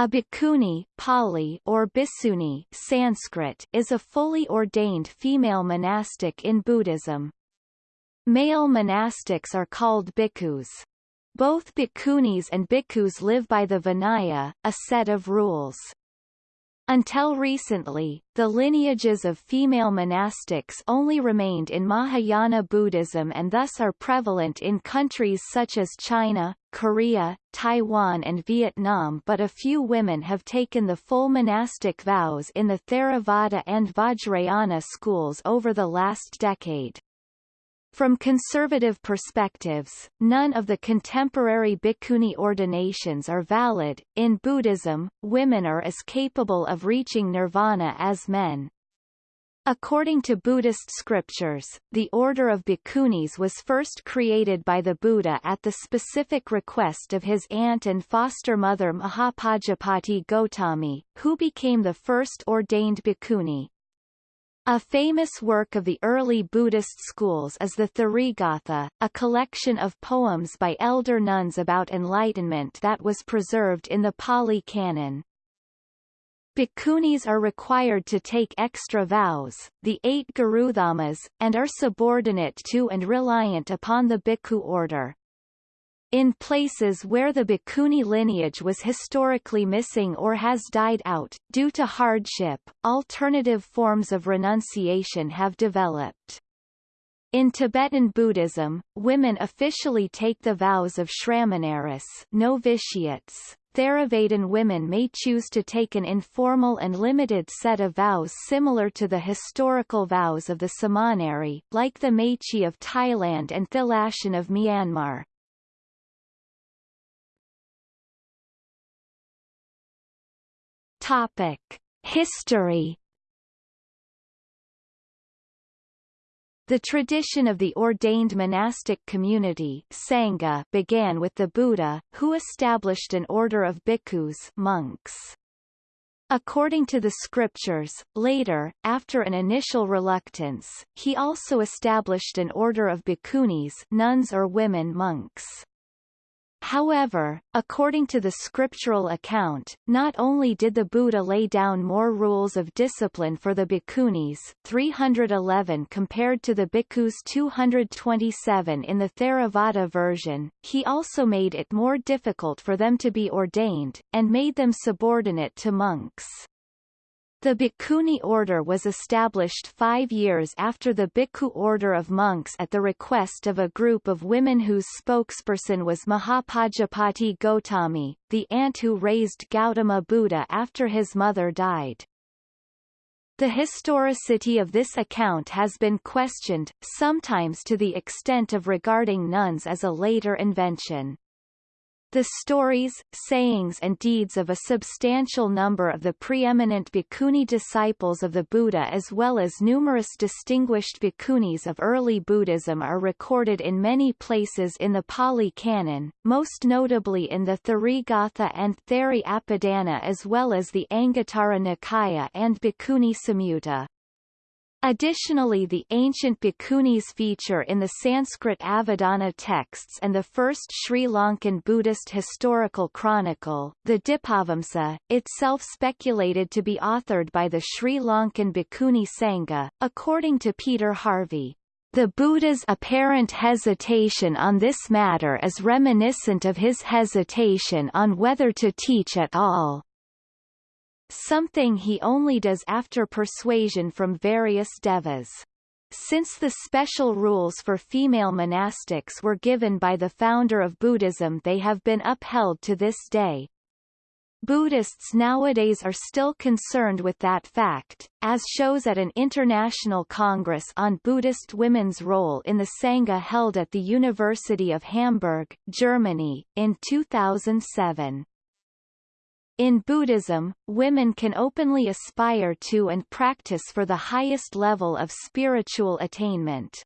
A bhikkhuni Pali or Bhikshuni Sanskrit is a fully ordained female monastic in Buddhism. Male monastics are called bhikkhus. Both bhikkhunis and bhikkhus live by the Vinaya, a set of rules. Until recently, the lineages of female monastics only remained in Mahayana Buddhism and thus are prevalent in countries such as China, Korea, Taiwan and Vietnam but a few women have taken the full monastic vows in the Theravada and Vajrayana schools over the last decade. From conservative perspectives, none of the contemporary bhikkhuni ordinations are valid. In Buddhism, women are as capable of reaching nirvana as men. According to Buddhist scriptures, the order of bhikkhunis was first created by the Buddha at the specific request of his aunt and foster mother Mahapajapati Gotami, who became the first ordained bhikkhuni. A famous work of the early Buddhist schools is the Therigatha, a collection of poems by elder nuns about enlightenment that was preserved in the Pali Canon. Bhikkhunis are required to take extra vows, the eight Gurudhammas, and are subordinate to and reliant upon the bhikkhu order. In places where the Bhikkhuni lineage was historically missing or has died out, due to hardship, alternative forms of renunciation have developed. In Tibetan Buddhism, women officially take the vows of Shramanaris novitiates. Theravadan women may choose to take an informal and limited set of vows similar to the historical vows of the Samaneri, like the Mechi of Thailand and Thilashin of Myanmar. Topic: History The tradition of the ordained monastic community Sangha began with the Buddha, who established an order of bhikkhus monks. According to the scriptures, later, after an initial reluctance, he also established an order of bhikkhunis nuns or women monks. However, according to the scriptural account, not only did the Buddha lay down more rules of discipline for the bhikkhunis 311 compared to the bhikkhus 227 in the Theravada version, he also made it more difficult for them to be ordained, and made them subordinate to monks. The Bhikkhuni order was established five years after the Bhikkhu order of monks at the request of a group of women whose spokesperson was Mahapajapati Gotami, the aunt who raised Gautama Buddha after his mother died. The historicity of this account has been questioned, sometimes to the extent of regarding nuns as a later invention. The stories, sayings and deeds of a substantial number of the preeminent bhikkhuni disciples of the Buddha as well as numerous distinguished bhikkhunis of early Buddhism are recorded in many places in the Pali Canon, most notably in the Therigatha and Theri Apadana as well as the Anguttara Nikaya and Bhikkhuni Samyutta. Additionally the ancient bhikkhunis feature in the Sanskrit Avadana texts and the first Sri Lankan Buddhist historical chronicle, the Dipavamsa, itself speculated to be authored by the Sri Lankan Bhikkhuni Sangha, according to Peter Harvey. The Buddha's apparent hesitation on this matter is reminiscent of his hesitation on whether to teach at all something he only does after persuasion from various devas. Since the special rules for female monastics were given by the founder of Buddhism they have been upheld to this day. Buddhists nowadays are still concerned with that fact, as shows at an international congress on Buddhist women's role in the Sangha held at the University of Hamburg, Germany, in 2007. In Buddhism, women can openly aspire to and practice for the highest level of spiritual attainment.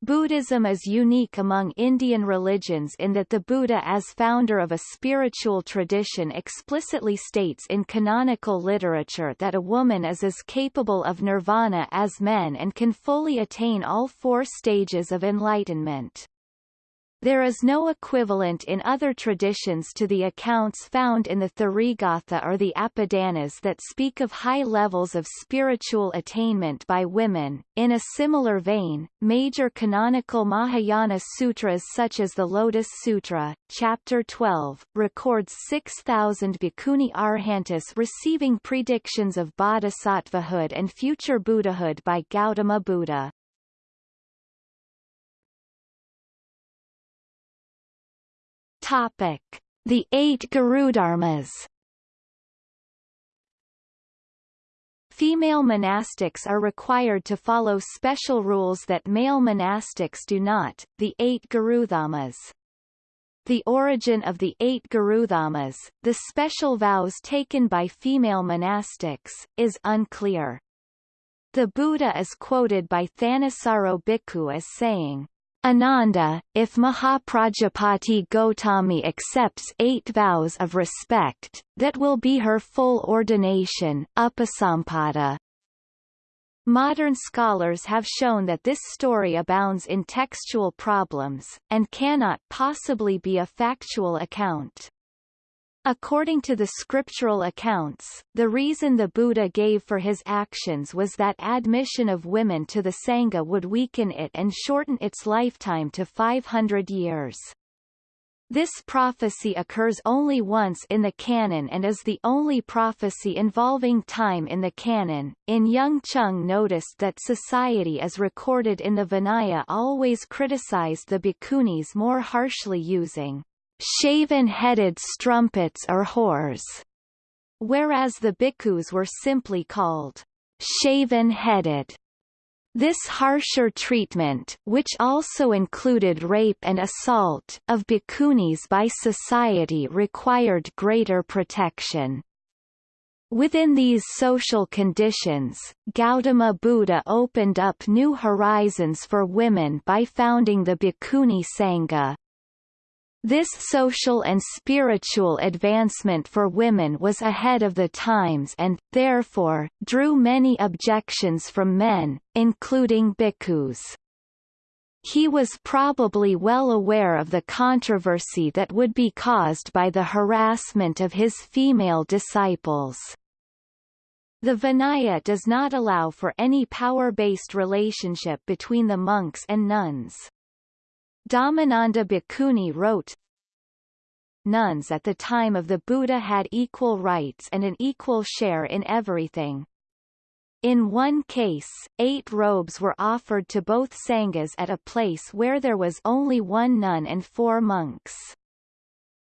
Buddhism is unique among Indian religions in that the Buddha as founder of a spiritual tradition explicitly states in canonical literature that a woman is as capable of nirvana as men and can fully attain all four stages of enlightenment. There is no equivalent in other traditions to the accounts found in the Therigatha or the Apadanas that speak of high levels of spiritual attainment by women. In a similar vein, major canonical Mahayana sutras such as the Lotus Sutra, chapter 12, records 6,000 bhikkhuni arhantas receiving predictions of bodhisattvahood and future Buddhahood by Gautama Buddha. Topic: The Eight Gurudharmas. Female monastics are required to follow special rules that male monastics do not, the eight Gurudharmas. The origin of the eight Gurudharmas, the special vows taken by female monastics, is unclear. The Buddha is quoted by Thanissaro Bhikkhu as saying, Ananda, if Mahaprajapati Gotami accepts eight vows of respect, that will be her full ordination, upasampada. Modern scholars have shown that this story abounds in textual problems, and cannot possibly be a factual account. According to the scriptural accounts, the reason the Buddha gave for his actions was that admission of women to the Sangha would weaken it and shorten its lifetime to 500 years. This prophecy occurs only once in the canon and is the only prophecy involving time in the canon. In Young Chung noticed that society as recorded in the Vinaya always criticized the bhikkhunis more harshly using shaven-headed strumpets or whores, whereas the bhikkhus were simply called shaven-headed. This harsher treatment which also included rape and assault of bhikkhunis by society required greater protection. Within these social conditions, Gautama Buddha opened up new horizons for women by founding the Bhikkhuni Sangha, this social and spiritual advancement for women was ahead of the times and, therefore, drew many objections from men, including bhikkhus. He was probably well aware of the controversy that would be caused by the harassment of his female disciples. The Vinaya does not allow for any power-based relationship between the monks and nuns. Dhammananda Bhikkhuni wrote, Nuns at the time of the Buddha had equal rights and an equal share in everything. In one case, eight robes were offered to both sanghas at a place where there was only one nun and four monks.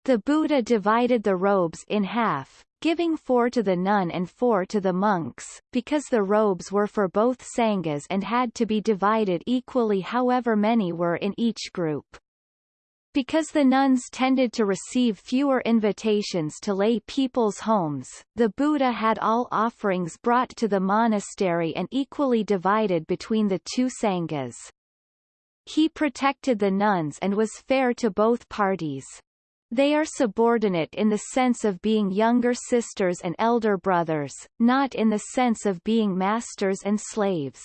The Buddha divided the robes in half, giving four to the nun and four to the monks, because the robes were for both sanghas and had to be divided equally however many were in each group. Because the nuns tended to receive fewer invitations to lay people's homes, the Buddha had all offerings brought to the monastery and equally divided between the two sanghas. He protected the nuns and was fair to both parties. They are subordinate in the sense of being younger sisters and elder brothers, not in the sense of being masters and slaves.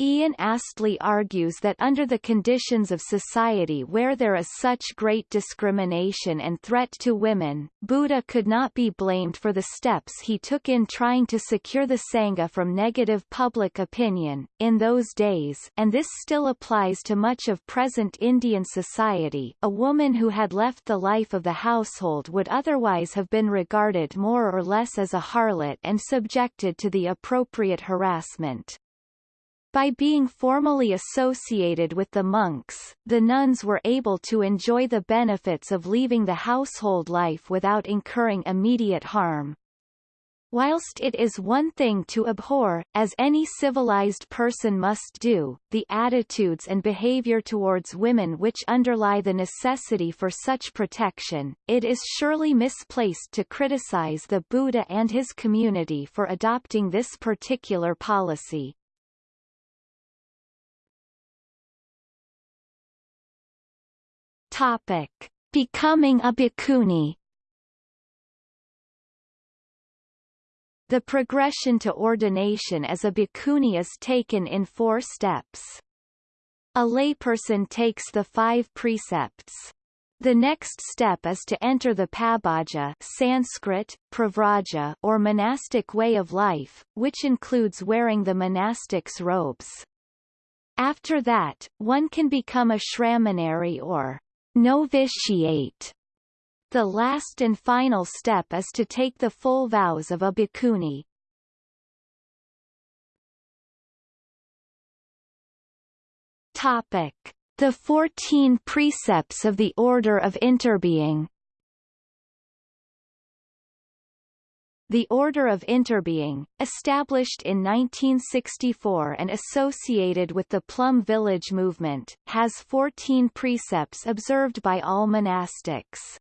Ian Astley argues that under the conditions of society where there is such great discrimination and threat to women, Buddha could not be blamed for the steps he took in trying to secure the Sangha from negative public opinion. In those days and this still applies to much of present Indian society a woman who had left the life of the household would otherwise have been regarded more or less as a harlot and subjected to the appropriate harassment. By being formally associated with the monks, the nuns were able to enjoy the benefits of leaving the household life without incurring immediate harm. Whilst it is one thing to abhor, as any civilized person must do, the attitudes and behavior towards women which underlie the necessity for such protection, it is surely misplaced to criticize the Buddha and his community for adopting this particular policy. Topic: Becoming a bhikkhuni. The progression to ordination as a bhikkhuni is taken in four steps. A layperson takes the five precepts. The next step is to enter the pabbajja Sanskrit, pravraja or monastic way of life, which includes wearing the monastic's robes. After that, one can become a shramanari or novitiate. The last and final step is to take the full vows of a bhikkhuni. Topic. The Fourteen Precepts of the Order of Interbeing The Order of Interbeing, established in 1964 and associated with the Plum Village movement, has 14 precepts observed by all monastics.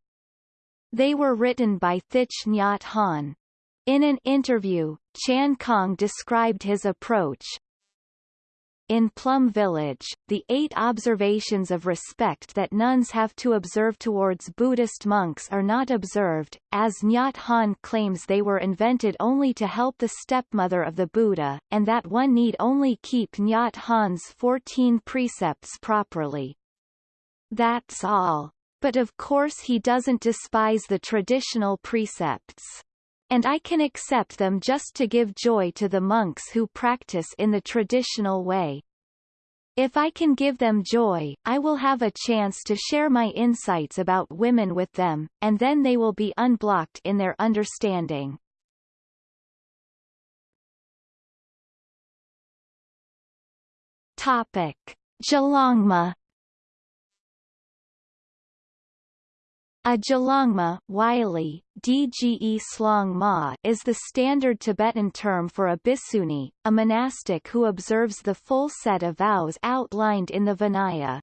They were written by Thich Nhat Hanh. In an interview, Chan Khong described his approach, in Plum Village, the eight observations of respect that nuns have to observe towards Buddhist monks are not observed, as Nhat Hanh claims they were invented only to help the stepmother of the Buddha, and that one need only keep Nhat Hanh's 14 precepts properly. That's all. But of course he doesn't despise the traditional precepts and I can accept them just to give joy to the monks who practice in the traditional way. If I can give them joy, I will have a chance to share my insights about women with them, and then they will be unblocked in their understanding. Topic. Gelongma A Gelongma Wylie, Dge Slong Ma is the standard Tibetan term for a bhikkhuni, a monastic who observes the full set of vows outlined in the Vinaya.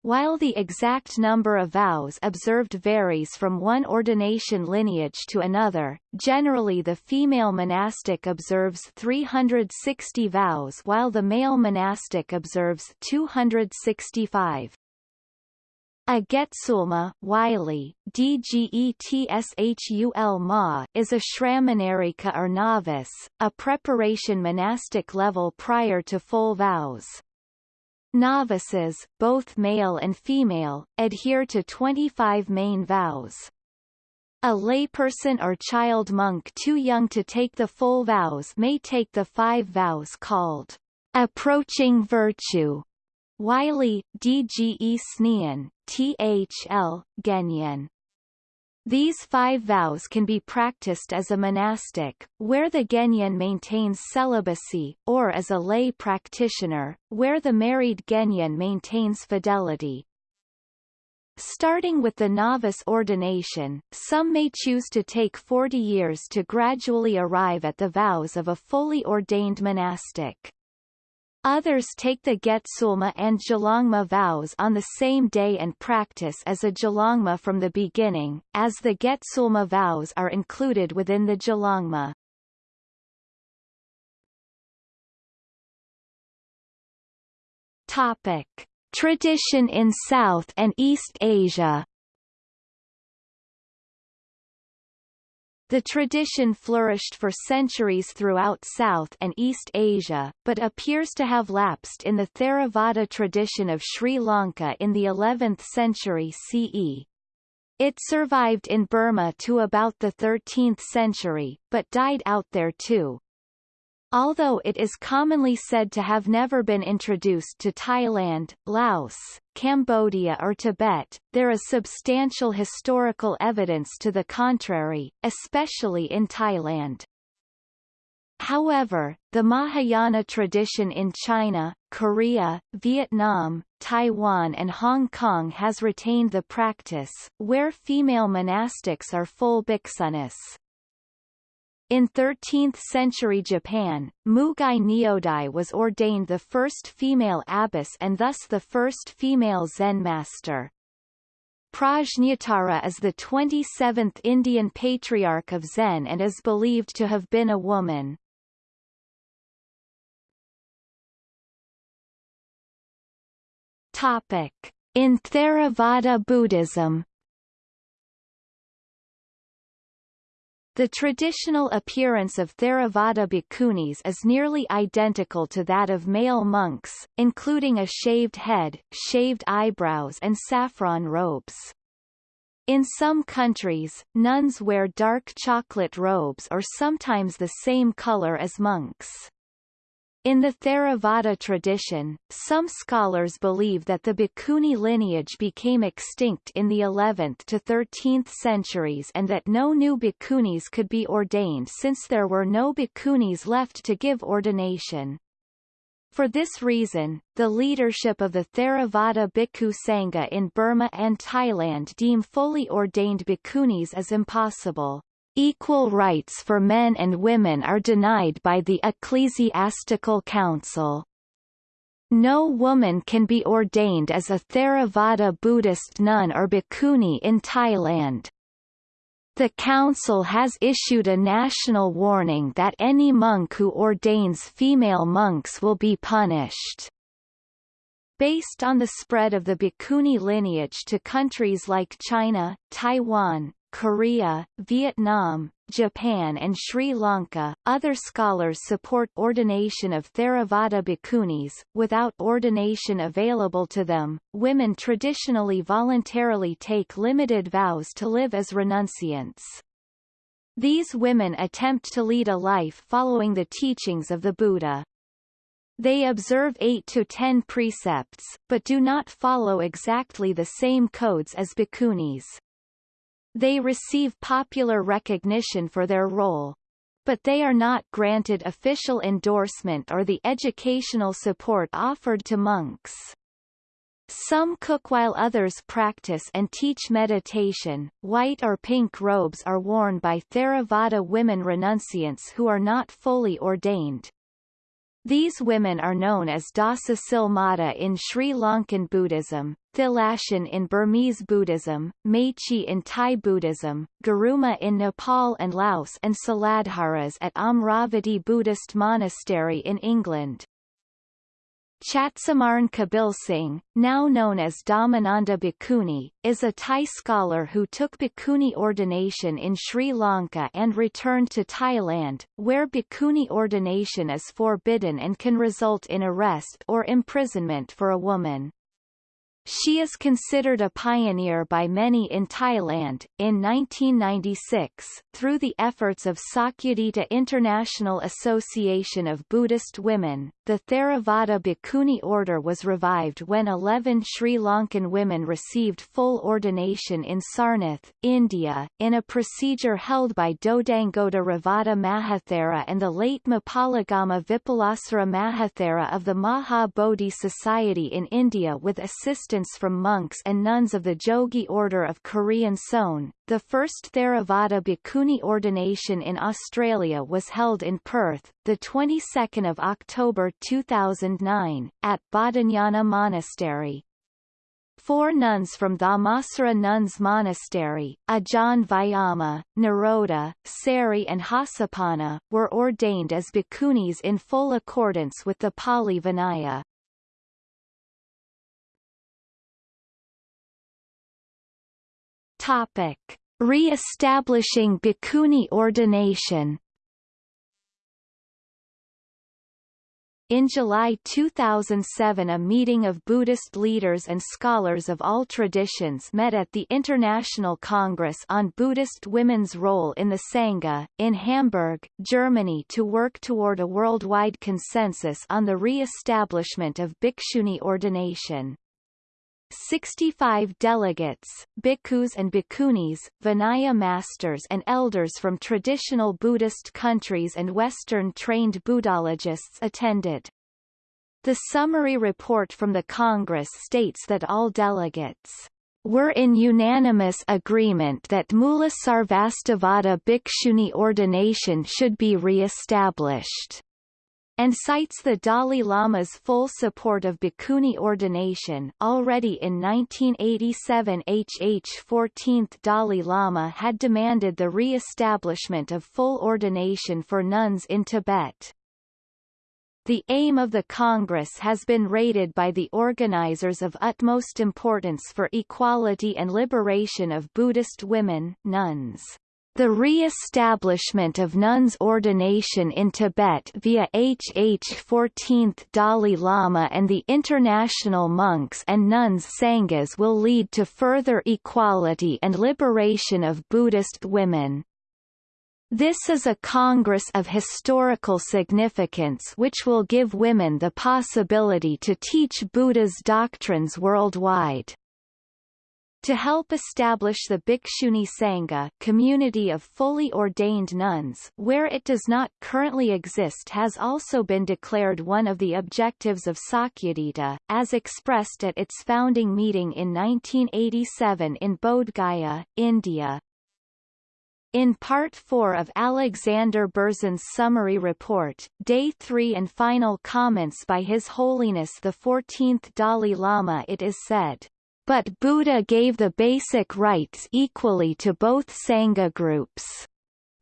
While the exact number of vows observed varies from one ordination lineage to another, generally the female monastic observes 360 vows while the male monastic observes 265. A Getsulma Wylie, Dgetshul Ma is a shramanarika or novice, a preparation monastic level prior to full vows. Novices, both male and female, adhere to 25 main vows. A layperson or child monk too young to take the full vows may take the five vows called approaching virtue Wylie, DGE Snean, THL, Genyen. These five vows can be practiced as a monastic, where the Genyen maintains celibacy, or as a lay practitioner, where the married Genyen maintains fidelity. Starting with the novice ordination, some may choose to take 40 years to gradually arrive at the vows of a fully ordained monastic. Others take the Getsulma and Gelongma vows on the same day and practice as a Gelongma from the beginning, as the Getsulma vows are included within the Gelongma. Topic. Tradition in South and East Asia The tradition flourished for centuries throughout South and East Asia, but appears to have lapsed in the Theravada tradition of Sri Lanka in the 11th century CE. It survived in Burma to about the 13th century, but died out there too. Although it is commonly said to have never been introduced to Thailand, Laos, Cambodia or Tibet, there is substantial historical evidence to the contrary, especially in Thailand. However, the Mahayana tradition in China, Korea, Vietnam, Taiwan and Hong Kong has retained the practice, where female monastics are full bhikkhunis. In 13th-century Japan, Mugai Nyodai was ordained the first female abbess and thus the first female Zen master. Prajnatara is the 27th Indian patriarch of Zen and is believed to have been a woman. Topic. In Theravada Buddhism The traditional appearance of Theravada bhikkhunis is nearly identical to that of male monks, including a shaved head, shaved eyebrows and saffron robes. In some countries, nuns wear dark chocolate robes or sometimes the same color as monks. In the Theravada tradition, some scholars believe that the Bhikkhuni lineage became extinct in the 11th to 13th centuries and that no new Bhikkhunis could be ordained since there were no Bhikkhunis left to give ordination. For this reason, the leadership of the Theravada Bhikkhu Sangha in Burma and Thailand deem fully ordained bhikkhunis as impossible. Equal rights for men and women are denied by the Ecclesiastical Council. No woman can be ordained as a Theravada Buddhist nun or bhikkhuni in Thailand. The Council has issued a national warning that any monk who ordains female monks will be punished. Based on the spread of the Bhikkhuni lineage to countries like China, Taiwan, Korea, Vietnam, Japan and Sri Lanka. Other scholars support ordination of Theravada bhikkhunis. Without ordination available to them, women traditionally voluntarily take limited vows to live as renunciants. These women attempt to lead a life following the teachings of the Buddha. They observe 8 to 10 precepts, but do not follow exactly the same codes as bhikkhunis. They receive popular recognition for their role. But they are not granted official endorsement or the educational support offered to monks. Some cook while others practice and teach meditation. White or pink robes are worn by Theravada women renunciants who are not fully ordained. These women are known as Dasa Silmata in Sri Lankan Buddhism, Thilashin in Burmese Buddhism, Mechi in Thai Buddhism, Garuma in Nepal and Laos and Siladharas at Amaravati Buddhist Monastery in England. Chatsumarn Kabil Singh, now known as Dhammananda Bhikkhuni, is a Thai scholar who took Bhikkhuni ordination in Sri Lanka and returned to Thailand, where Bhikkhuni ordination is forbidden and can result in arrest or imprisonment for a woman. She is considered a pioneer by many in Thailand. In 1996, through the efforts of Sakyadhita International Association of Buddhist Women, the Theravada Bhikkhuni order was revived when 11 Sri Lankan women received full ordination in Sarnath, India, in a procedure held by Dodangoda Revata Mahathera and the late Mapalagama Vipulasara Mahathera of the Maha Bodhi Society in India with assistance from monks and nuns of the Jogye Order of Korean Seon. The first Theravada Bhikkhuni ordination in Australia was held in Perth, the 22nd of October 2009, at Bodhinyana Monastery. Four nuns from Dhammasara Nuns Monastery, Ajahn Vayama, Nirodha, Sari and Hasapanna, were ordained as bhikkhunis in full accordance with the Pali Vinaya. Topic: Re-establishing Bhikkhuni ordination. In July 2007 a meeting of Buddhist leaders and scholars of all traditions met at the International Congress on Buddhist Women's Role in the Sangha, in Hamburg, Germany to work toward a worldwide consensus on the re-establishment of bhikshuni ordination. 65 delegates, bhikkhus and bhikkhunis, Vinaya masters and elders from traditional Buddhist countries and Western-trained Buddhologists attended. The summary report from the Congress states that all delegates were in unanimous agreement that Mula Sarvastivada Bhikshuni ordination should be re-established and cites the Dalai Lama's full support of bhikkhuni ordination. Already in 1987 HH 14th Dalai Lama had demanded the re-establishment of full ordination for nuns in Tibet. The aim of the Congress has been rated by the organizers of utmost importance for equality and liberation of Buddhist women nuns. The re-establishment of nuns' ordination in Tibet via HH 14th Dalai Lama and the international monks and nuns Sanghas will lead to further equality and liberation of Buddhist women. This is a congress of historical significance which will give women the possibility to teach Buddha's doctrines worldwide. To help establish the Bhikshuni Sangha community of fully ordained nuns where it does not currently exist has also been declared one of the objectives of Sakyadhita, as expressed at its founding meeting in 1987 in Bodh Gaya, India. In Part 4 of Alexander Berzin's summary report, Day 3 and final comments by His Holiness the 14th Dalai Lama it is said, but Buddha gave the basic rights equally to both Sangha groups.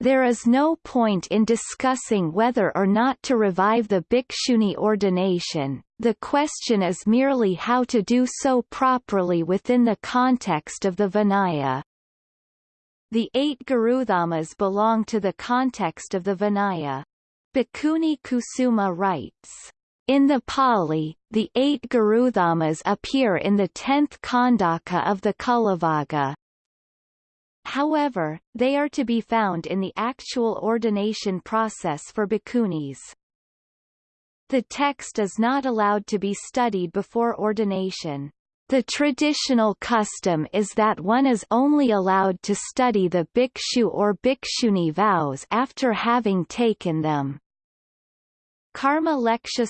There is no point in discussing whether or not to revive the bhikshuni ordination, the question is merely how to do so properly within the context of the Vinaya. The eight Gurudhammas belong to the context of the Vinaya. Bhikkhuni Kusuma writes, in the Pali, the eight Gurudhammas appear in the tenth Khandaka of the Cullavagga. However, they are to be found in the actual ordination process for bhikkhunis. The text is not allowed to be studied before ordination. The traditional custom is that one is only allowed to study the bhikshu or bhikshuni vows after having taken them. Karma Leksha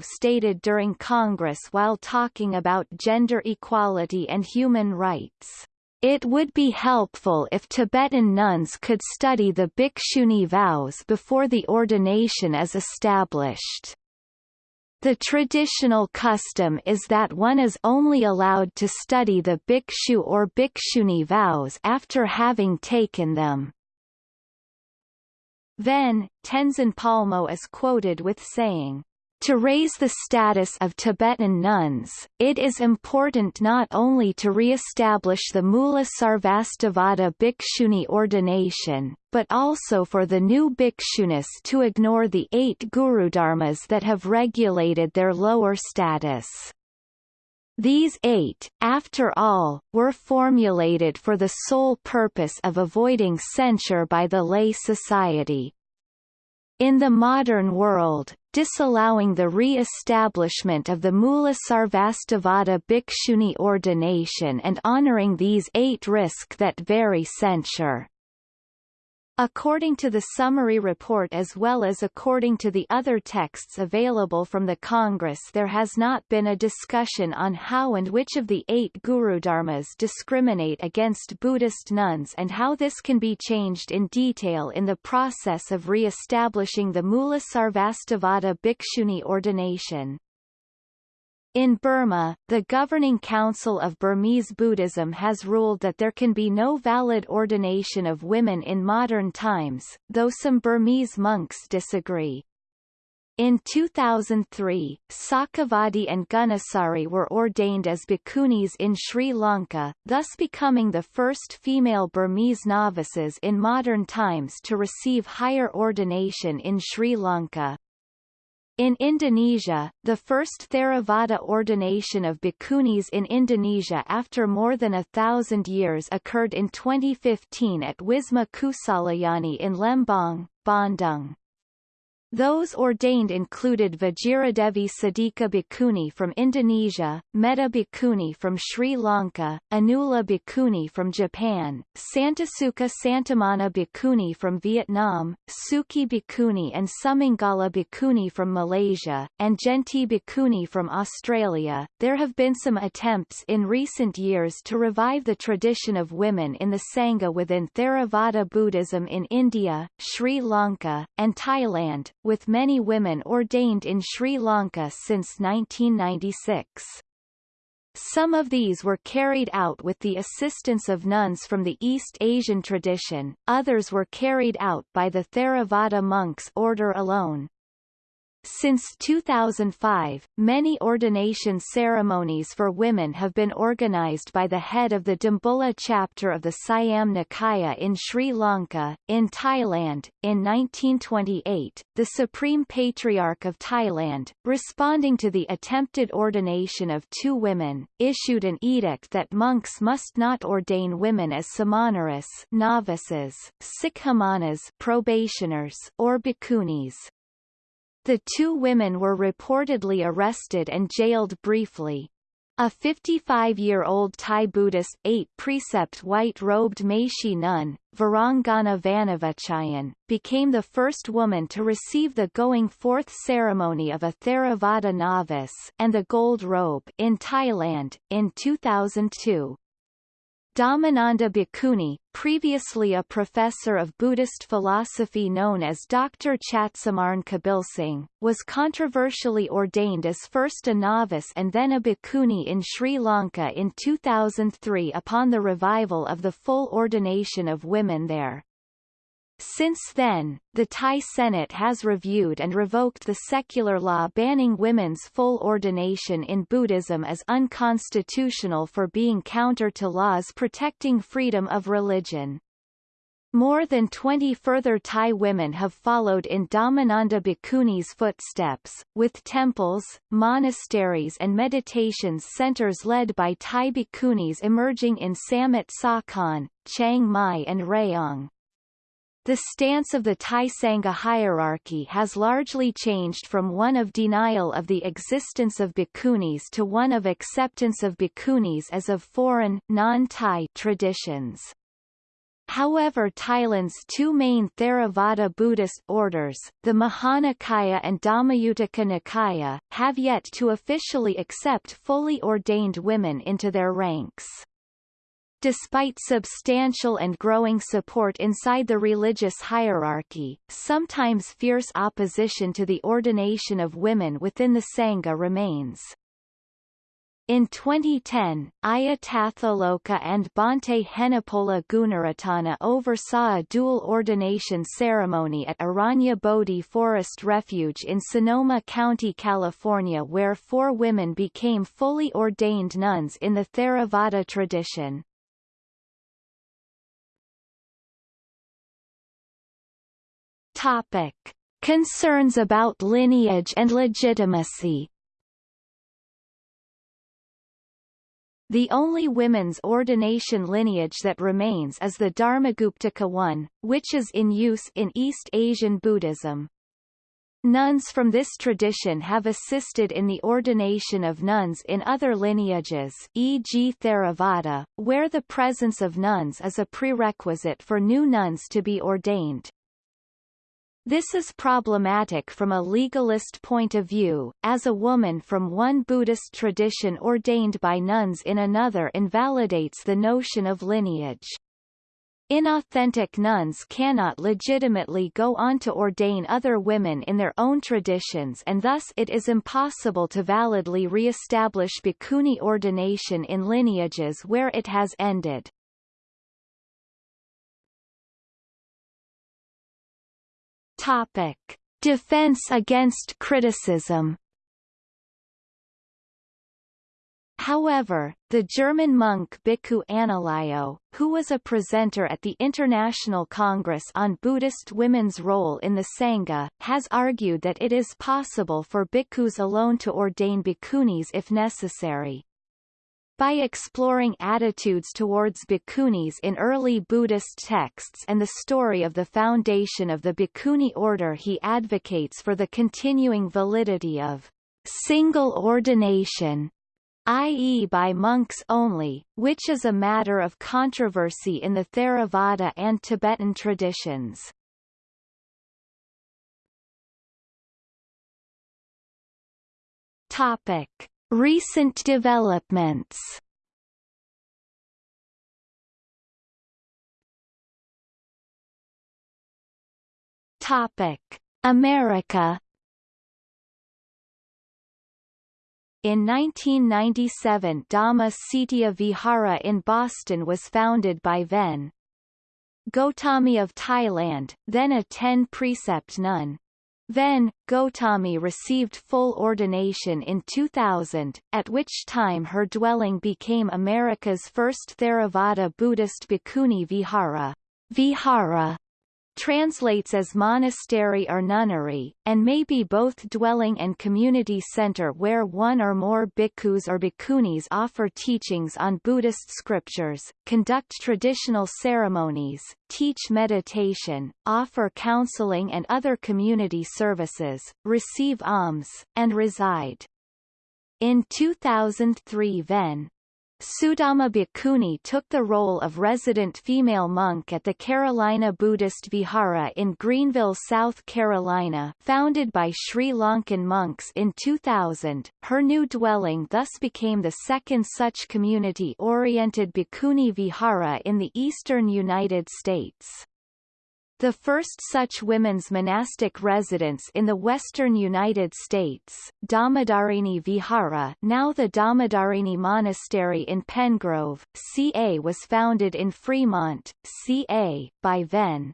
stated during Congress while talking about gender equality and human rights. It would be helpful if Tibetan nuns could study the Bhikshuni vows before the ordination is established. The traditional custom is that one is only allowed to study the bhikshu or bhikshuni vows after having taken them. Then, Tenzin Palmo is quoted with saying, to raise the status of Tibetan nuns, it is important not only to re-establish the Mula Sarvastivada Bhikshuni ordination, but also for the new bhikshunis to ignore the eight gurudharmas that have regulated their lower status. These eight, after all, were formulated for the sole purpose of avoiding censure by the lay society. In the modern world, disallowing the re-establishment of the Mula Sarvastivada Bhikshuni ordination and honoring these eight risk that very censure. According to the summary report as well as according to the other texts available from the Congress there has not been a discussion on how and which of the eight Gurudharmas discriminate against Buddhist nuns and how this can be changed in detail in the process of re-establishing the Mula Sarvastivada Bhikshuni ordination. In Burma, the Governing Council of Burmese Buddhism has ruled that there can be no valid ordination of women in modern times, though some Burmese monks disagree. In 2003, Saccavadi and Gunasari were ordained as bhikkhunis in Sri Lanka, thus becoming the first female Burmese novices in modern times to receive higher ordination in Sri Lanka. In Indonesia, the first Theravada ordination of bhikkhunis in Indonesia after more than a thousand years occurred in 2015 at Wisma Kusalayani in Lembang, Bandung. Those ordained included Vajiradevi Sidika Bhikkhuni from Indonesia, Metta Bhikkhuni from Sri Lanka, Anula Bhikkhuni from Japan, Santasuka Santamana Bhikkhuni from Vietnam, Suki Bhikkhuni and Sumangala Bhikkhuni from Malaysia, and Genti Bhikkhuni from Australia. There have been some attempts in recent years to revive the tradition of women in the Sangha within Theravada Buddhism in India, Sri Lanka, and Thailand, with many women ordained in Sri Lanka since 1996. Some of these were carried out with the assistance of nuns from the East Asian tradition, others were carried out by the Theravada monks order alone. Since 2005, many ordination ceremonies for women have been organized by the head of the Dambulla chapter of the Siam Nikaya in Sri Lanka. In Thailand, in 1928, the Supreme Patriarch of Thailand, responding to the attempted ordination of two women, issued an edict that monks must not ordain women as samaneras novices, sikkhamanas probationers, or bhikkhunis. The two women were reportedly arrested and jailed briefly. A 55-year-old Thai Buddhist eight-precept white-robed Meshi nun, Varangana Vanavachayan, became the first woman to receive the going forth ceremony of a Theravada novice and the gold robe in Thailand, in 2002. Dhammananda Bhikkhuni, previously a professor of Buddhist philosophy known as Dr. Chatsumarn Kabilsingh, was controversially ordained as first a novice and then a bhikkhuni in Sri Lanka in 2003 upon the revival of the full ordination of women there. Since then, the Thai Senate has reviewed and revoked the secular law banning women's full ordination in Buddhism as unconstitutional for being counter to laws protecting freedom of religion. More than 20 further Thai women have followed in Dhammananda Bhikkhuni's footsteps, with temples, monasteries and meditation centers led by Thai bhikkhunis emerging in Samut Sakhon, Chiang Mai and Rayong. The stance of the Thai Sangha hierarchy has largely changed from one of denial of the existence of bhikkhunis to one of acceptance of bhikkhunis as of foreign, non-Thai traditions. However Thailand's two main Theravada Buddhist orders, the Mahanikaya and Dhammayuttika Nikaya, have yet to officially accept fully ordained women into their ranks. Despite substantial and growing support inside the religious hierarchy, sometimes fierce opposition to the ordination of women within the Sangha remains. In 2010, Ayya Tathaloka and Bhante Henepola Gunaratana oversaw a dual ordination ceremony at Aranya Bodhi Forest Refuge in Sonoma County, California where four women became fully ordained nuns in the Theravada tradition. Topic. Concerns about lineage and legitimacy The only women's ordination lineage that remains is the Dharmaguptaka one, which is in use in East Asian Buddhism. Nuns from this tradition have assisted in the ordination of nuns in other lineages e.g. Theravada, where the presence of nuns is a prerequisite for new nuns to be ordained. This is problematic from a legalist point of view, as a woman from one Buddhist tradition ordained by nuns in another invalidates the notion of lineage. Inauthentic nuns cannot legitimately go on to ordain other women in their own traditions and thus it is impossible to validly re-establish bhikkhuni ordination in lineages where it has ended. Topic. Defense against criticism However, the German monk Bhikkhu Analayo, who was a presenter at the International Congress on Buddhist women's role in the Sangha, has argued that it is possible for bhikkhus alone to ordain bhikkhunis if necessary. By exploring attitudes towards bhikkhunis in early Buddhist texts and the story of the foundation of the bhikkhuni order he advocates for the continuing validity of single ordination i.e. by monks only, which is a matter of controversy in the Theravada and Tibetan traditions. Topic. Recent developments Topic: America In 1997 Dhamma Cetiya Vihara in Boston was founded by Ven. Gotami of Thailand, then a ten-precept nun. Then, Gotami received full ordination in 2000, at which time her dwelling became America's first Theravada Buddhist bhikkhuni vihara. Vihara translates as monastery or nunnery, and may be both dwelling and community center where one or more bhikkhus or bhikkhunis offer teachings on Buddhist scriptures, conduct traditional ceremonies, teach meditation, offer counseling and other community services, receive alms, and reside. In 2003 Ven. Sudama Bhikkhuni took the role of resident female monk at the Carolina Buddhist Vihara in Greenville, South Carolina founded by Sri Lankan monks in 2000. Her new dwelling thus became the second such community-oriented Bhikkhuni Vihara in the eastern United States. The first such women's monastic residence in the western United States, Dhammadharini Vihara now the Dhammadharini Monastery in Penngrove, CA was founded in Fremont, CA, by Ven.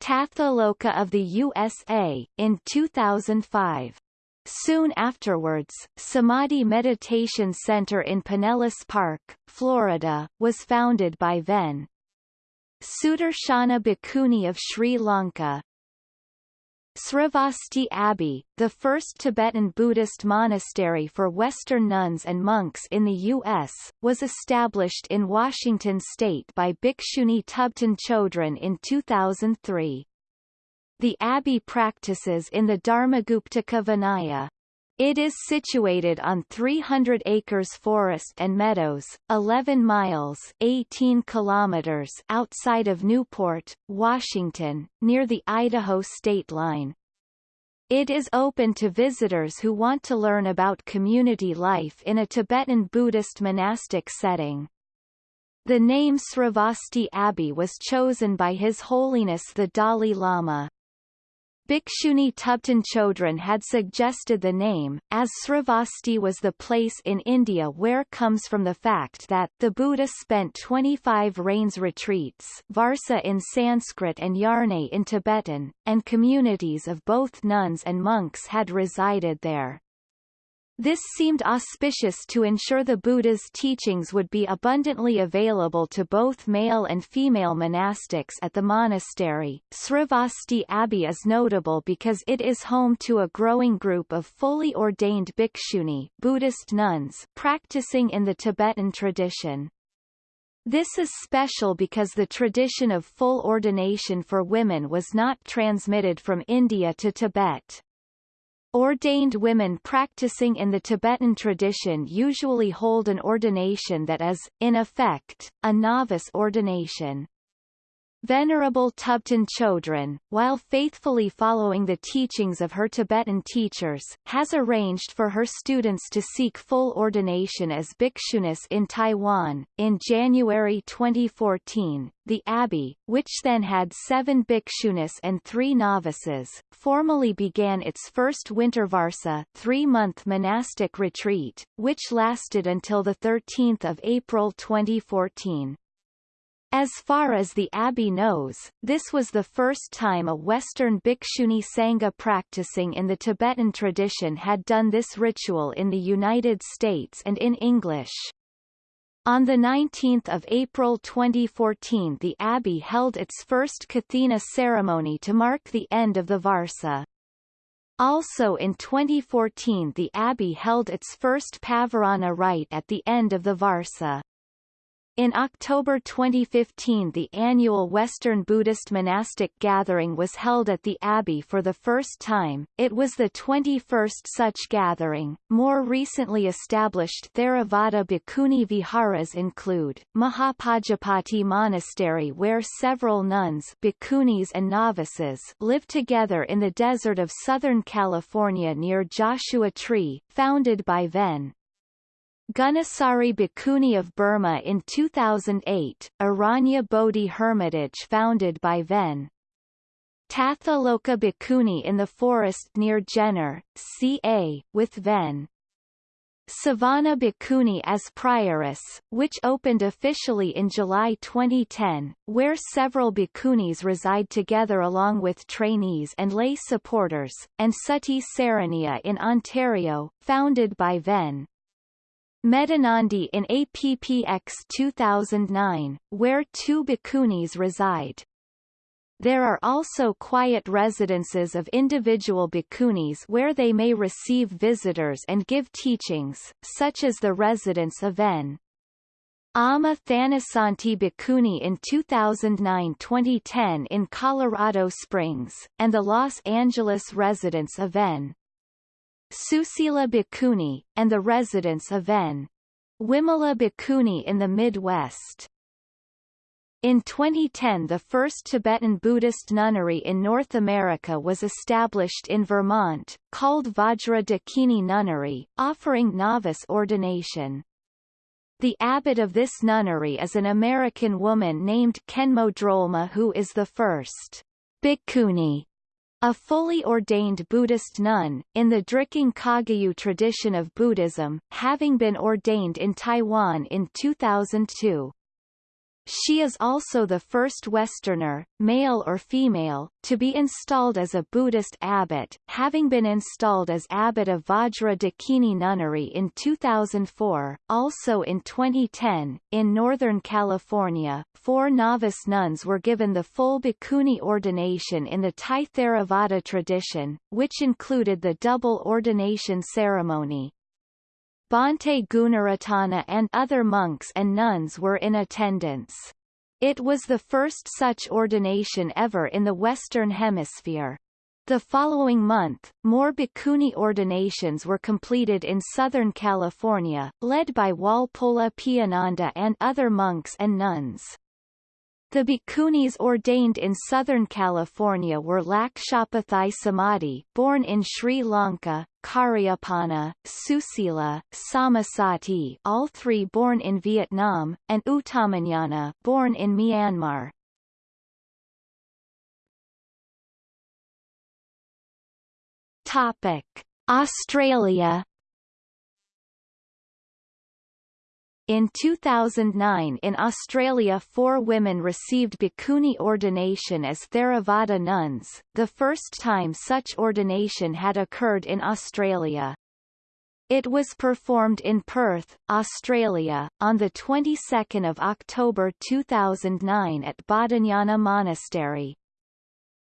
Tathaloka of the USA, in 2005. Soon afterwards, Samadhi Meditation Center in Pinellas Park, Florida, was founded by Ven. Sudarshana Bhikkhuni of Sri Lanka Sravasti Abbey, the first Tibetan Buddhist monastery for Western nuns and monks in the U.S., was established in Washington state by Bhikshuni Thubten Chodron in 2003. The abbey practices in the Dharmaguptaka Vinaya. It is situated on 300 acres forest and meadows, 11 miles 18 kilometers outside of Newport, Washington, near the Idaho state line. It is open to visitors who want to learn about community life in a Tibetan Buddhist monastic setting. The name Sravasti Abbey was chosen by His Holiness the Dalai Lama. Bhikshuni Thubten Chodron had suggested the name, as Sravasti was the place in India where comes from the fact that the Buddha spent 25 rains retreats Varsa in Sanskrit and Yarne in Tibetan, and communities of both nuns and monks had resided there. This seemed auspicious to ensure the Buddha's teachings would be abundantly available to both male and female monastics at the monastery. Sravasti Abbey is notable because it is home to a growing group of fully ordained bhikshuni Buddhist nuns practicing in the Tibetan tradition. This is special because the tradition of full ordination for women was not transmitted from India to Tibet. Ordained women practicing in the Tibetan tradition usually hold an ordination that is, in effect, a novice ordination. Venerable Thubten Chodron, while faithfully following the teachings of her Tibetan teachers, has arranged for her students to seek full ordination as bhikshunis in Taiwan. In January 2014, the abbey, which then had seven bhikshunis and three novices, formally began its first winter varsa three-month monastic retreat, which lasted until 13 April 2014. As far as the abbey knows, this was the first time a Western Bhikshuni Sangha practicing in the Tibetan tradition had done this ritual in the United States and in English. On 19 April 2014 the abbey held its first Kathina ceremony to mark the end of the Varsa. Also in 2014 the abbey held its first Pavarana rite at the end of the Varsa. In October 2015 the annual Western Buddhist monastic gathering was held at the Abbey for the first time, it was the 21st such gathering. More recently established Theravada Bhikkhuni Viharas include, Mahapajapati Monastery where several nuns bhikkhunis and novices live together in the desert of Southern California near Joshua Tree, founded by Ven. Gunasari Bhikkhuni of Burma in 2008, Aranya Bodhi Hermitage founded by Ven. Tathaloka Bhikkhuni in the forest near Jenner, CA, with Ven. Sobhana Bhikkhuni as prioress, which opened officially in July 2010, where several bhikkhunis reside together along with trainees and lay supporters, and Sati Saraniya in Ontario, founded by Ven. Medhanandi in APPX 2009, where two bhikkhunis reside. There are also quiet residences of individual bhikkhunis where they may receive visitors and give teachings, such as the residence of N. Amma Thanasanti Bhikkhuni in 2009-2010 in Colorado Springs, and the Los Angeles residence of N. Susila Bhikkhuni, and the residents of N. Wimala Bhikkhuni in the Midwest. In 2010 the first Tibetan Buddhist nunnery in North America was established in Vermont, called Vajra Dakini Nunnery, offering novice ordination. The abbot of this nunnery is an American woman named Khenmo Drolma who is the first bhikkhuni, a fully ordained Buddhist nun, in the Drikung Kagyu tradition of Buddhism, having been ordained in Taiwan in 2002. She is also the first Westerner, male or female, to be installed as a Buddhist abbot, having been installed as abbot of Vajra Dakini Nunnery in 2004. Also in 2010, in Northern California, four novice nuns were given the full bhikkhuni ordination in the Thai Theravada tradition, which included the double ordination ceremony. Bhante Gunaratana and other monks and nuns were in attendance. It was the first such ordination ever in the Western Hemisphere. The following month, more bhikkhuni ordinations were completed in Southern California, led by Walpola Piyananda and other monks and nuns. The bhikkhunis ordained in Southern California were Lakshapathai Samadhi born in Sri Lanka, Cariyapanna, Susila, Sammasati all three born in Vietnam, and Uttamanyana born in Myanmar. Topic: Australia In 2009 in Australia four women received bhikkhuni ordination as Theravada nuns, the first time such ordination had occurred in Australia. It was performed in Perth, Australia, on the 22nd of October 2009 at Bodhinyana Monastery.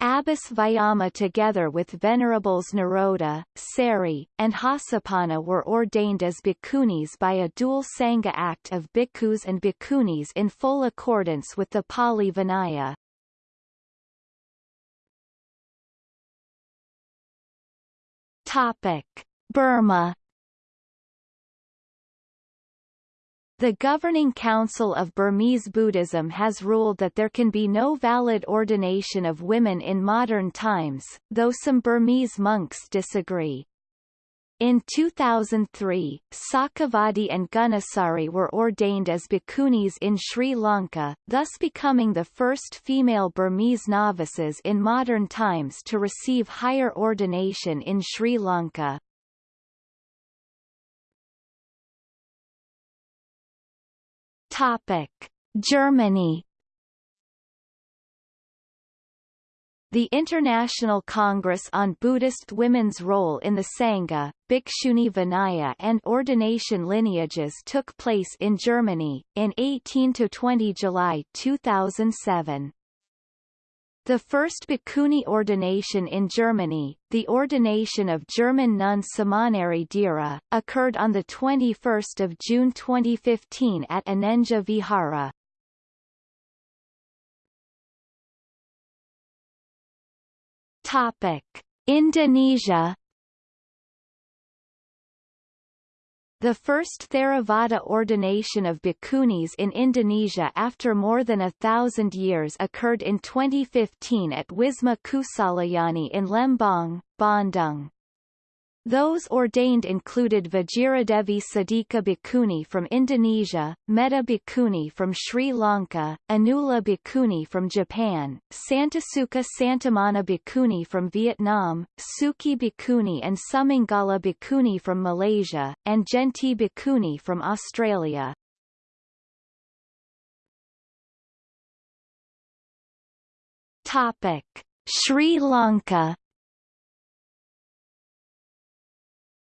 Ayya Vayama together with Venerables Nirodha, Sari, and Hasapanna were ordained as bhikkhunis by a dual Sangha act of bhikkhus and bhikkhunis in full accordance with the Pali Vinaya. Topic. Burma The Governing Council of Burmese Buddhism has ruled that there can be no valid ordination of women in modern times, though some Burmese monks disagree. In 2003, Saccavadi and Gunasari were ordained as bhikkhunis in Sri Lanka, thus becoming the first female Burmese novices in modern times to receive higher ordination in Sri Lanka. Topic: Germany The International Congress on Buddhist Women's Role in the Sangha, Bhikshuni Vinaya and Ordination Lineages took place in Germany, in 18–20 July 2007. The first Bhikkhuni ordination in Germany, the ordination of German nun Samaneri Dhira, occurred on 21 June 2015 at Anenja Vihara. Topic. Indonesia The first Theravada ordination of bhikkhunis in Indonesia after more than a thousand years occurred in 2015 at Wisma Kusalayani in Lembang, Bandung. Those ordained included Vajiradevi Sadhika Bhikkhuni from Indonesia, Metta Bhikkhuni from Sri Lanka, Anula Bhikkhuni from Japan, Santasukha Santamana Bhikkhuni from Vietnam, Suki Bhikkhuni and Sumangala Bhikkhuni from Malaysia, and Genti Bhikkhuni from Australia. Topic. Sri Lanka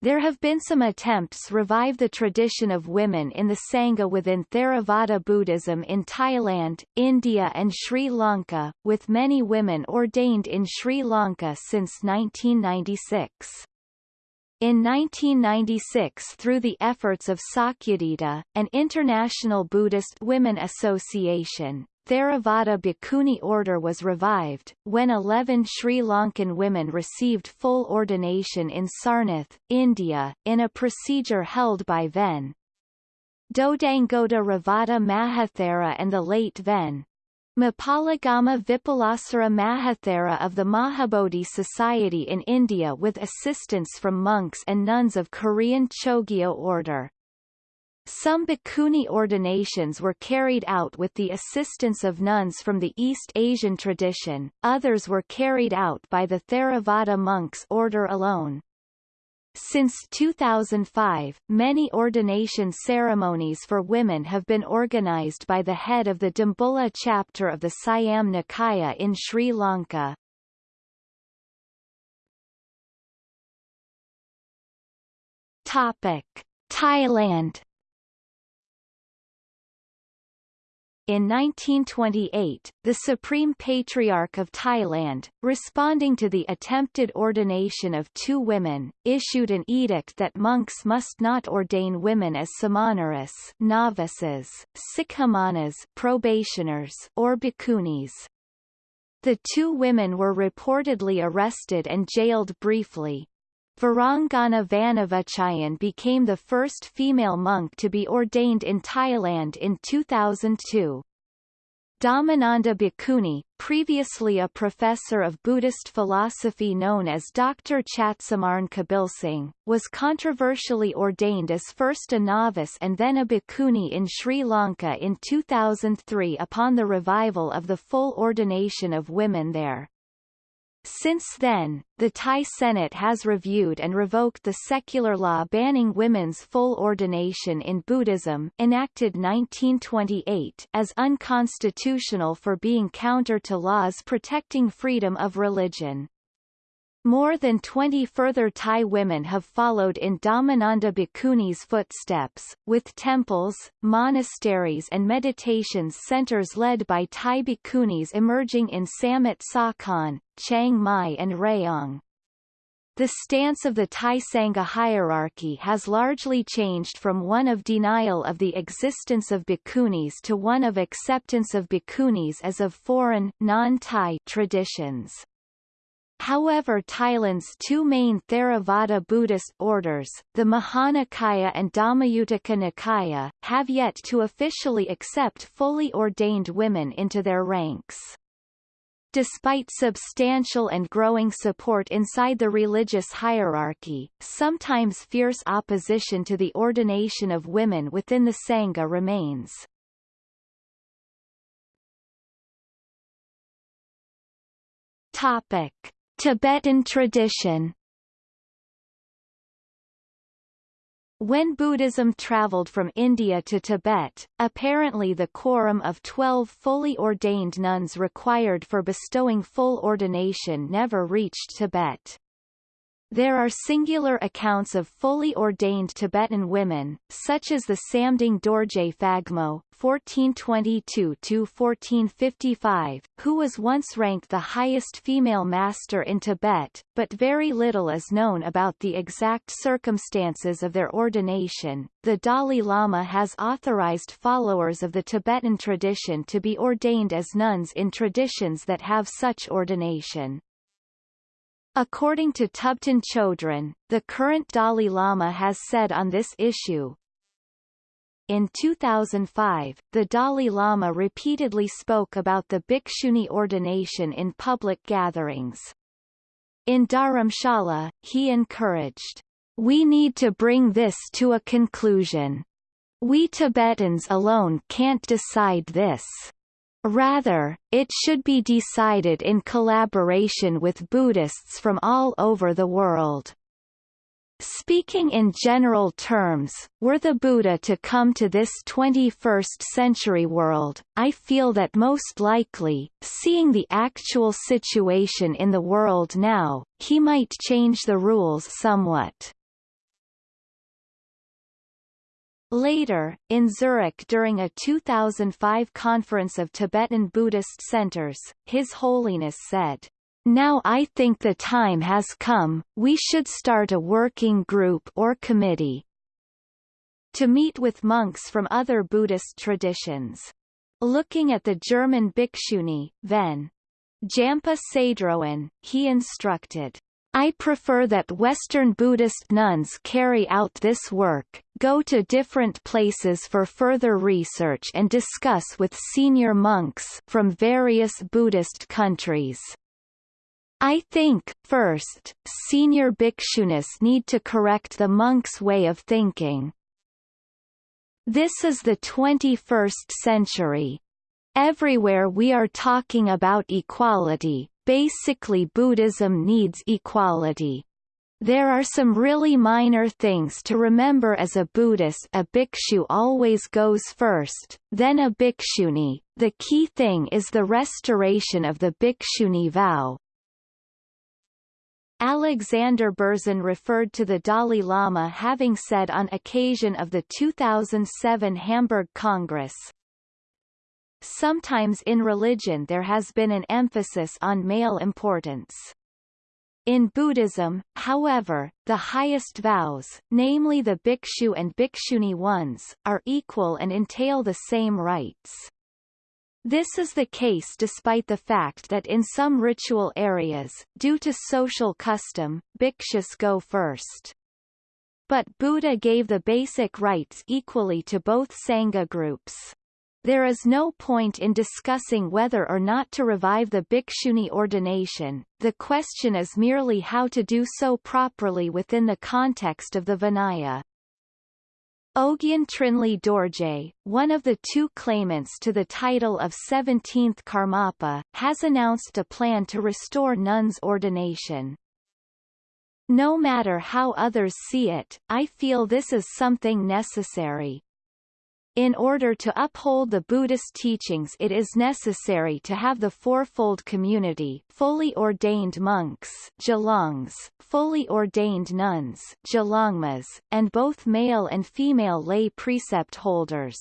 There have been some attempts to revive the tradition of women in the Sangha within Theravada Buddhism in Thailand, India and Sri Lanka, with many women ordained in Sri Lanka since 1996. In 1996 through the efforts of Sakyadhita, an international Buddhist women association, Theravada Bhikkhuni order was revived, when 11 Sri Lankan women received full ordination in Sarnath, India, in a procedure held by Ven. Dodangoda Revata Mahathera and the late Ven. Mapalagama Vipulasara Mahathera of the Mahabodhi Society in India with assistance from monks and nuns of Korean Jogye order. Some bhikkhuni ordinations were carried out with the assistance of nuns from the East Asian tradition, others were carried out by the Theravada monks order alone. Since 2005, many ordination ceremonies for women have been organized by the head of the Dambulla chapter of the Siam Nikaya in Sri Lanka. Topic: Thailand In 1928, the Supreme Patriarch of Thailand, responding to the attempted ordination of two women, issued an edict that monks must not ordain women as samaneras novices, sikkhamanas probationers or bhikkhunis. The two women were reportedly arrested and jailed briefly, Varanggana Vanavichayen became the first female monk to be ordained in Thailand in 2002. Dhammananda Bhikkhuni, previously a professor of Buddhist philosophy known as Dr. Chatsumarn Kabilsingh, was controversially ordained as first a novice and then a bhikkhuni in Sri Lanka in 2003 upon the revival of the full ordination of women there. Since then, the Thai Senate has reviewed and revoked the secular law banning women's full ordination in Buddhism enacted 1928 as unconstitutional for being counter to laws protecting freedom of religion. More than 20 further Thai women have followed in Dhammananda Bhikkhuni's footsteps, with temples, monasteries and meditation centers led by Thai bhikkhunis emerging in Samut Sakhon, Chiang Mai and Rayong. The stance of the Thai Sangha hierarchy has largely changed from one of denial of the existence of bhikkhunis to one of acceptance of bhikkhunis as of foreign non-Thai traditions. However Thailand's two main Theravada Buddhist orders, the Mahanikaya and Dhammayuttika Nikaya, have yet to officially accept fully ordained women into their ranks. Despite substantial and growing support inside the religious hierarchy, sometimes fierce opposition to the ordination of women within the Sangha remains. Topic. Tibetan tradition When Buddhism traveled from India to Tibet, apparently the quorum of 12 fully ordained nuns required for bestowing full ordination never reached Tibet. There are singular accounts of fully ordained Tibetan women, such as the Samding Dorje Phagmo (1422–1455), who was once ranked the highest female master in Tibet, but very little is known about the exact circumstances of their ordination. The Dalai Lama has authorized followers of the Tibetan tradition to be ordained as nuns in traditions that have such ordination. According to Thubten Chodron, the current Dalai Lama has said on this issue, in 2005, the Dalai Lama repeatedly spoke about the bhikshuni ordination in public gatherings. In Dharamshala, he encouraged, We need to bring this to a conclusion. We Tibetans alone can't decide this. Rather, it should be decided in collaboration with Buddhists from all over the world. Speaking in general terms, were the Buddha to come to this 21st century world, I feel that most likely, seeing the actual situation in the world now, he might change the rules somewhat. Later, in Zurich during a 2005 conference of Tibetan Buddhist centers, His Holiness said, now I think the time has come, we should start a working group or committee to meet with monks from other Buddhist traditions. Looking at the German bhikshuni, Ven. Jampa Tsedroen, he instructed, I prefer that Western Buddhist nuns carry out this work, go to different places for further research and discuss with senior monks from various Buddhist countries. I think, first, senior bhikshunis need to correct the monks' way of thinking. This is the 21st century. Everywhere we are talking about equality, Basically Buddhism needs equality. There are some really minor things to remember as a Buddhist a bhikshu always goes first, then a bhikshuni, the key thing is the restoration of the bhikshuni vow. Alexander Berzin referred to the Dalai Lama having said on occasion of the 2007 Hamburg Congress, Sometimes in religion there has been an emphasis on male importance. In Buddhism, however, the highest vows, namely the bhikshu and bhikshuni ones, are equal and entail the same rights. This is the case despite the fact that in some ritual areas, due to social custom, bhikshus go first. But Buddha gave the basic rights equally to both Sangha groups. There is no point in discussing whether or not to revive the bhikshuni ordination, the question is merely how to do so properly within the context of the Vinaya. Ogyen Trinley Dorje, one of the two claimants to the title of 17th Karmapa, has announced a plan to restore nuns' ordination. No matter how others see it, I feel this is something necessary. In order to uphold the Buddhist teachings it is necessary to have the fourfold community fully ordained monks gelongs, fully ordained nuns gelongmas, and both male and female lay precept holders.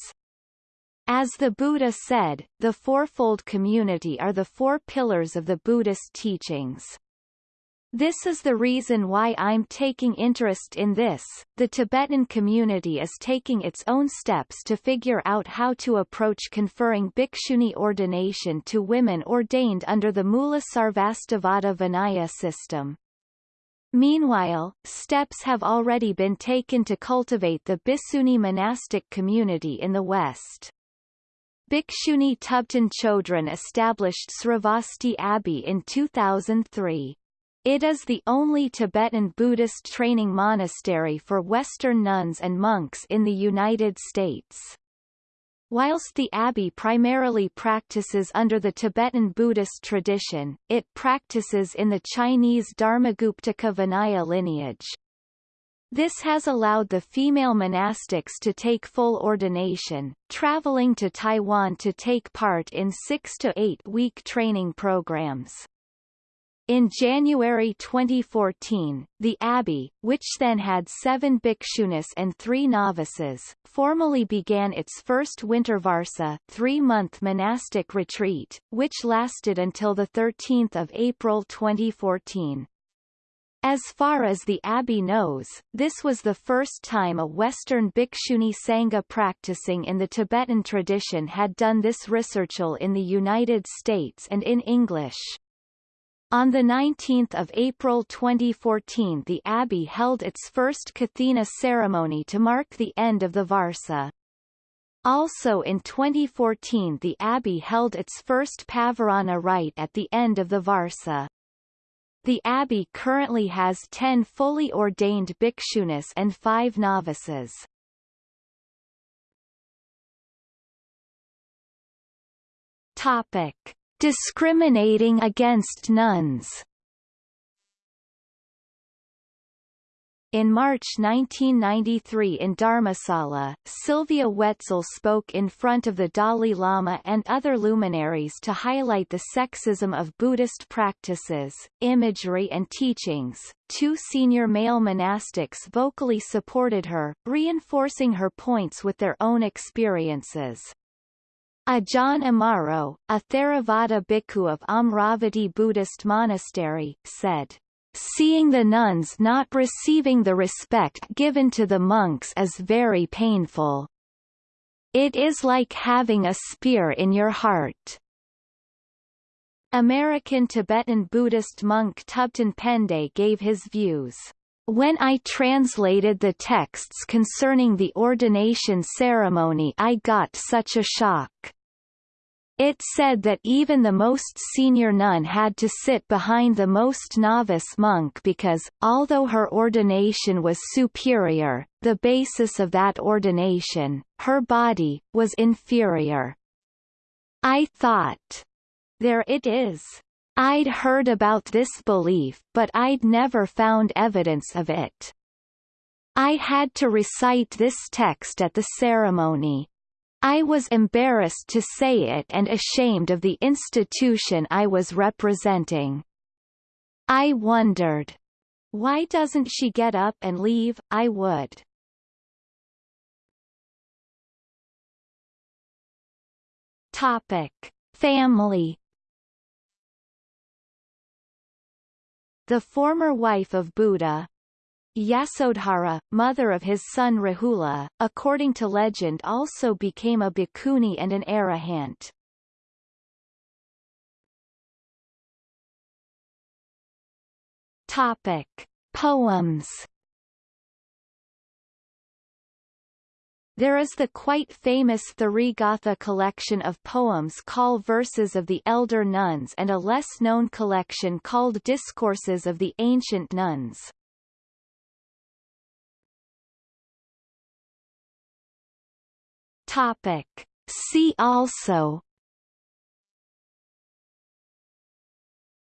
As the Buddha said, the fourfold community are the four pillars of the Buddhist teachings. This is the reason why I'm taking interest in this. The Tibetan community is taking its own steps to figure out how to approach conferring bhikshuni ordination to women ordained under the Mula Sarvastivada Vinaya system. Meanwhile, steps have already been taken to cultivate the Bhikshuni monastic community in the West. Bhikshuni Thubten Chodron established Sravasti Abbey in 2003. It is the only Tibetan Buddhist training monastery for Western nuns and monks in the United States. Whilst the abbey primarily practices under the Tibetan Buddhist tradition, it practices in the Chinese Dharmaguptaka Vinaya lineage. This has allowed the female monastics to take full ordination, traveling to Taiwan to take part in six to eight week training programs. In January 2014, the abbey, which then had seven bhikshunis and three novices, formally began its first winter varsa three-month monastic retreat, which lasted until 13 April 2014. As far as the abbey knows, this was the first time a Western Bhikshuni Sangha practicing in the Tibetan tradition had done this researchal in the United States and in English. On 19 April 2014 the Abbey held its first Kathina ceremony to mark the end of the Varsa. Also in 2014 the Abbey held its first Pavarana rite at the end of the Varsa. The abbey currently has ten fully ordained bhikshunis and five novices. Topic. Discriminating against nuns In March 1993 in Dharmasala, Sylvia Wetzel spoke in front of the Dalai Lama and other luminaries to highlight the sexism of Buddhist practices, imagery and teachings. Two senior male monastics vocally supported her, reinforcing her points with their own experiences. Ajahn Amaro, a Theravada bhikkhu of Amaravati Buddhist Monastery, said, Seeing the nuns not receiving the respect given to the monks is very painful. It is like having a spear in your heart. American Tibetan Buddhist monk Thubten Pende gave his views. When I translated the texts concerning the ordination ceremony I got such a shock. It said that even the most senior nun had to sit behind the most novice monk because, although her ordination was superior, the basis of that ordination, her body, was inferior. I thought. There it is. I'd heard about this belief but I'd never found evidence of it. I had to recite this text at the ceremony. I was embarrassed to say it and ashamed of the institution I was representing. I wondered. Why doesn't she get up and leave, I would. Topic. Family The former wife of Buddha, Yasodhara, mother of his son Rahula, according to legend also became a bhikkhuni and an arahant. Topic. Poems There is the quite famous Therigatha collection of poems called Verses of the Elder Nuns and a less-known collection called Discourses of the Ancient Nuns. Topic. See also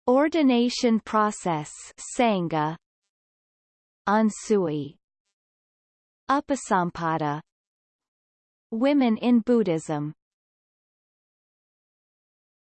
Ordination process Sangha Ansui Upasampada Women in Buddhism